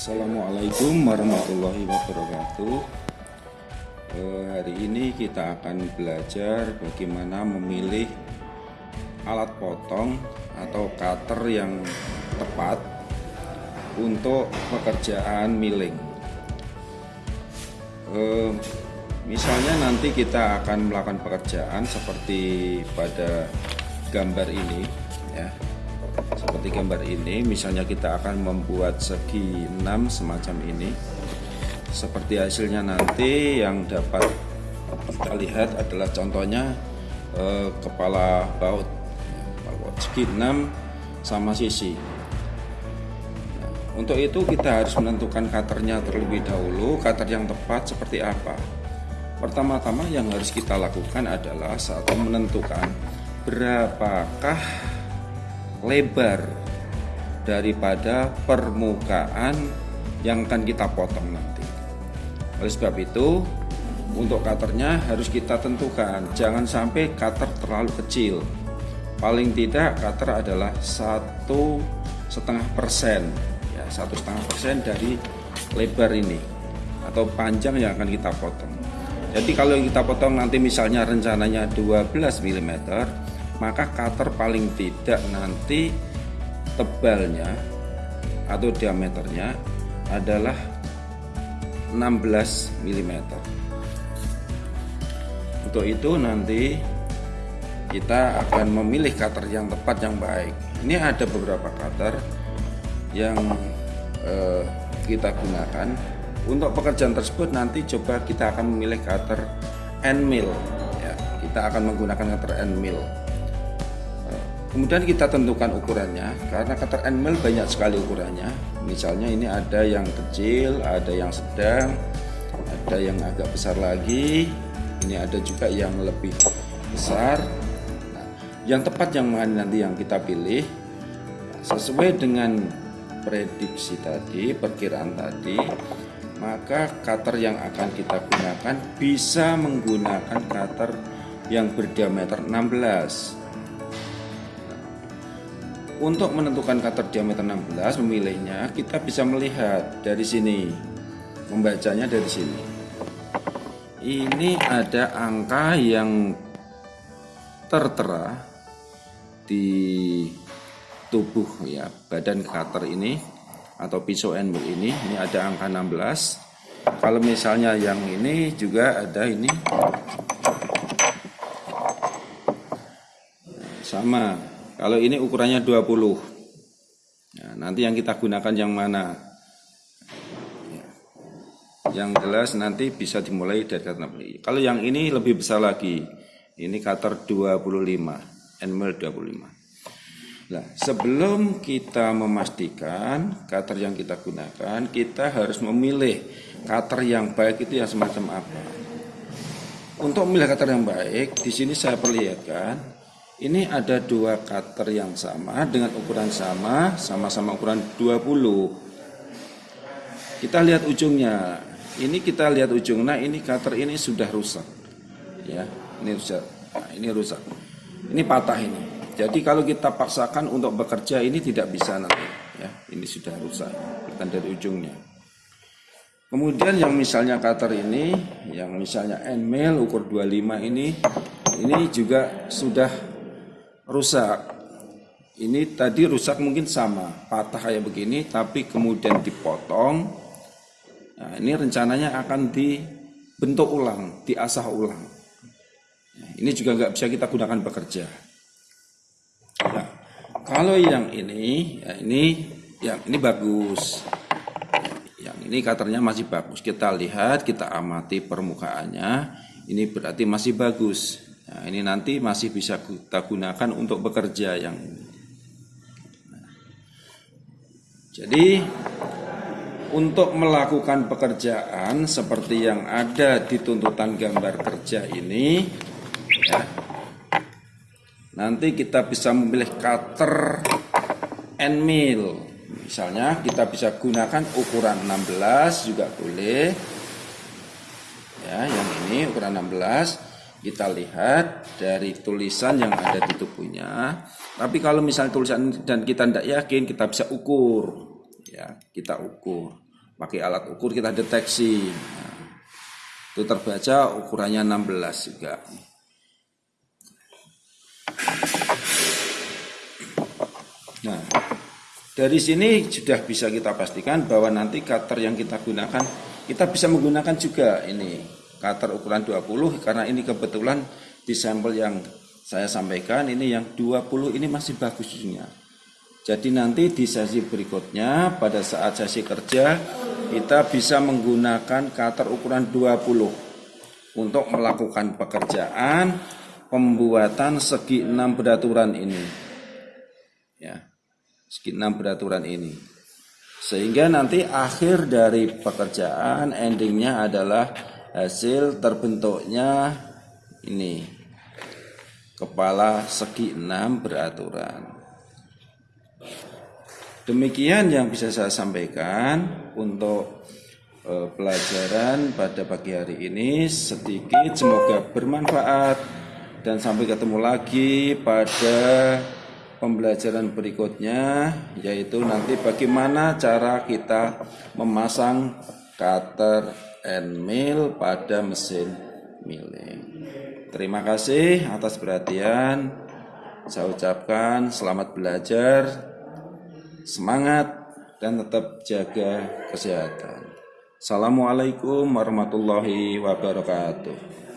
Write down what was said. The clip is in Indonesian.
Assalamualaikum warahmatullahi wabarakatuh. Eh, Hari ini kita akan belajar bagaimana memilih alat potong atau cutter yang tepat untuk pekerjaan milling. Eh, Misalnya nanti kita akan melakukan pekerjaan seperti pada gambar ini ya seperti gambar ini misalnya kita akan membuat segi 6 semacam ini. Seperti hasilnya nanti yang dapat kita lihat adalah contohnya eh, kepala baut segi 6 sama sisi. Nah, untuk itu kita harus menentukan cutternya terlebih dahulu cutter yang tepat seperti apa. Pertama-tama yang harus kita lakukan adalah saat menentukan berapakah lebar daripada permukaan yang akan kita potong nanti. Oleh sebab itu, untuk cutternya harus kita tentukan, jangan sampai cutter terlalu kecil. Paling tidak cutter adalah satu setengah persen, ya satu setengah persen dari lebar ini atau panjang yang akan kita potong. Jadi kalau kita potong nanti misalnya rencananya 12 mm, maka cutter paling tidak nanti tebalnya atau diameternya adalah 16 mm untuk itu nanti kita akan memilih cutter yang tepat yang baik. Ini ada beberapa cutter yang eh, kita gunakan. Untuk pekerjaan tersebut nanti coba kita akan memilih cutter end mill ya kita akan menggunakan cutter end mill Kemudian kita tentukan ukurannya karena cutter end mill banyak sekali ukurannya. Misalnya ini ada yang kecil, ada yang sedang, ada yang agak besar lagi. Ini ada juga yang lebih besar. Nah, yang tepat yang mana nanti yang kita pilih sesuai dengan prediksi tadi, perkiraan tadi, maka cutter yang akan kita gunakan bisa menggunakan cutter yang berdiameter 16 untuk menentukan cutter diameter 16 memilihnya kita bisa melihat dari sini. Membacanya dari sini. Ini ada angka yang tertera di tubuh ya badan cutter ini atau pisau endmill ini. Ini ada angka 16 kalau misalnya yang ini juga ada ini. Sama kalau ini ukurannya 20. Nah, nanti yang kita gunakan yang mana? Ya. Yang jelas nanti bisa dimulai dari kata Kalau yang ini lebih besar lagi. Ini cutter 25, Enmel 25. Nah, sebelum kita memastikan cutter yang kita gunakan, kita harus memilih cutter yang baik itu yang semacam apa. Untuk memilih cutter yang baik, di sini saya perlihatkan ini ada dua cutter yang sama dengan ukuran sama, sama-sama ukuran 20. Kita lihat ujungnya. Ini kita lihat ujung. Nah, ini cutter ini sudah rusak. Ya, ini rusak. Nah, ini rusak. Ini patah ini. Jadi kalau kita paksakan untuk bekerja ini tidak bisa nanti. Ya, ini sudah rusak. Bukan dari ujungnya. Kemudian yang misalnya cutter ini, yang misalnya end mill ukur 25 ini, ini juga sudah rusak. Ini tadi rusak mungkin sama, patah kayak begini, tapi kemudian dipotong. Nah, ini rencananya akan dibentuk ulang, diasah ulang. Nah, ini juga nggak bisa kita gunakan bekerja. Nah, kalau yang ini, ya ini, yang ini bagus. Yang ini katernya masih bagus. Kita lihat, kita amati permukaannya. Ini berarti masih bagus. Nah, ini nanti masih bisa kita gunakan untuk bekerja yang Jadi untuk melakukan pekerjaan seperti yang ada di tuntutan gambar kerja ini ya, nanti kita bisa memilih cutter and mill. Misalnya kita bisa gunakan ukuran 16 juga boleh. Ya yang ini ukuran 16 kita lihat dari tulisan yang ada di tubuhnya. Tapi kalau misalnya tulisan dan kita tidak yakin, kita bisa ukur. Ya, kita ukur. pakai alat ukur kita deteksi. Nah, itu terbaca ukurannya 16 juga. Nah, dari sini sudah bisa kita pastikan bahwa nanti cutter yang kita gunakan kita bisa menggunakan juga ini cutter ukuran 20 karena ini kebetulan di sampel yang saya sampaikan ini yang 20 ini masih bagusnya. Jadi nanti di sesi berikutnya pada saat sesi kerja kita bisa menggunakan cutter ukuran 20 untuk melakukan pekerjaan pembuatan segi enam beraturan ini. Ya segi enam beraturan ini. Sehingga nanti akhir dari pekerjaan endingnya adalah hasil terbentuknya ini. Kepala segi enam beraturan. Demikian yang bisa saya sampaikan untuk eh, pelajaran pada pagi hari ini. Sedikit semoga bermanfaat. Dan sampai ketemu lagi pada pembelajaran berikutnya yaitu nanti bagaimana cara kita memasang cutter and mill pada mesin milling. Terima kasih atas perhatian. Saya ucapkan selamat belajar, semangat dan tetap jaga kesehatan. Assalamualaikum warahmatullahi wabarakatuh.